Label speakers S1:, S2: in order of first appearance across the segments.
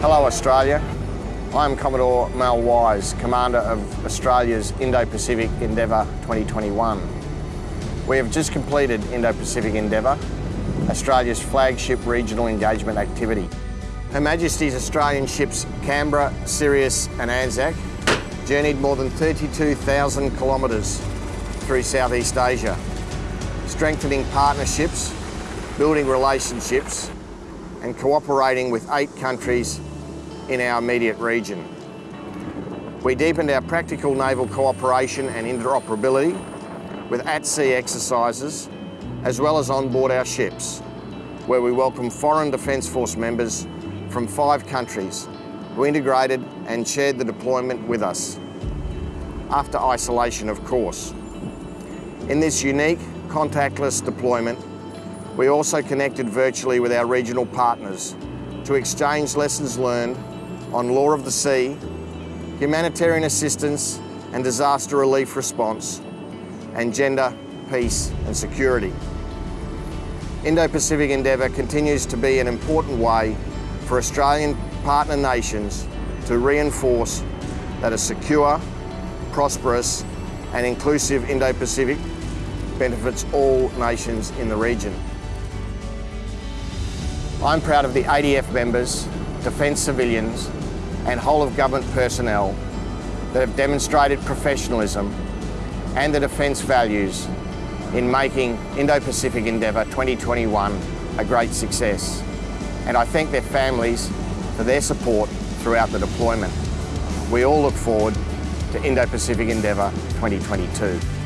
S1: Hello Australia. I'm Commodore Mal Wise, Commander of Australia's Indo-Pacific Endeavour 2021. We have just completed Indo-Pacific Endeavour, Australia's flagship regional engagement activity. Her Majesty's Australian ships Canberra, Sirius and Anzac journeyed more than 32,000 kilometres through Southeast Asia, strengthening partnerships, building relationships and cooperating with eight countries in our immediate region. We deepened our practical naval cooperation and interoperability with at-sea exercises as well as on board our ships, where we welcome Foreign Defence Force members from five countries who integrated and shared the deployment with us, after isolation of course. In this unique, contactless deployment, we also connected virtually with our regional partners to exchange lessons learned on law of the sea, humanitarian assistance and disaster relief response, and gender, peace and security. Indo-Pacific Endeavour continues to be an important way for Australian partner nations to reinforce that a secure, prosperous and inclusive Indo-Pacific benefits all nations in the region. I'm proud of the ADF members, Defence civilians and whole of government personnel that have demonstrated professionalism and the defence values in making Indo-Pacific Endeavour 2021 a great success. And I thank their families for their support throughout the deployment. We all look forward to Indo-Pacific Endeavour 2022.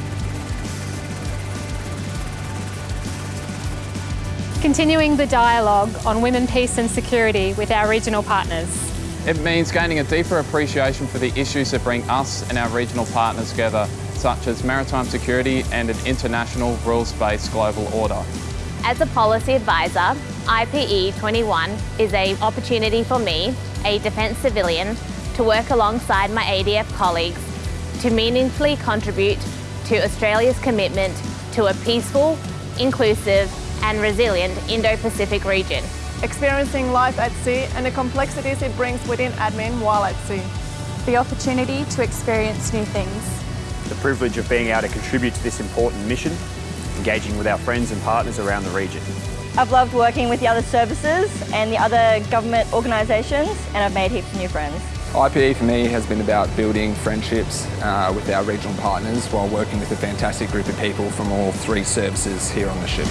S2: Continuing the dialogue on women, peace and security with our regional partners.
S3: It means gaining a deeper appreciation for the issues that bring us and our regional partners together, such as maritime security and an international rules-based global order.
S4: As a policy advisor, IPE 21 is an opportunity for me, a defence civilian, to work alongside my ADF colleagues to meaningfully contribute to Australia's commitment to a peaceful, inclusive and resilient Indo-Pacific region.
S5: Experiencing life at sea and the complexities it brings within admin while at sea.
S6: The opportunity to experience new things.
S7: The privilege of being able to contribute to this important mission, engaging with our friends and partners around the region.
S8: I've loved working with the other services and the other government organisations and I've made heaps of new friends.
S9: IPE for me has been about building friendships uh, with our regional partners while working with a fantastic group of people from all three services here on the ship.